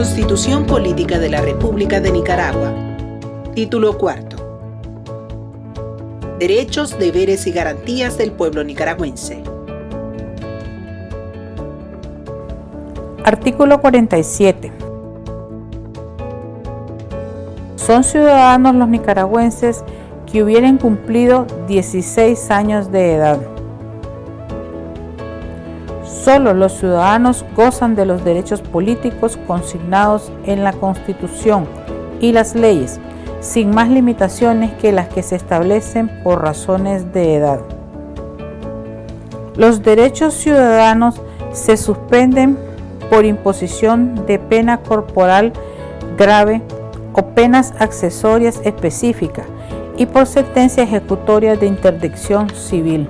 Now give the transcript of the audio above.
Constitución Política de la República de Nicaragua. Título cuarto. Derechos, deberes y garantías del pueblo nicaragüense. Artículo 47. Son ciudadanos los nicaragüenses que hubieran cumplido 16 años de edad. Solo los ciudadanos gozan de los derechos políticos consignados en la Constitución y las leyes, sin más limitaciones que las que se establecen por razones de edad. Los derechos ciudadanos se suspenden por imposición de pena corporal grave o penas accesorias específicas y por sentencia ejecutoria de interdicción civil.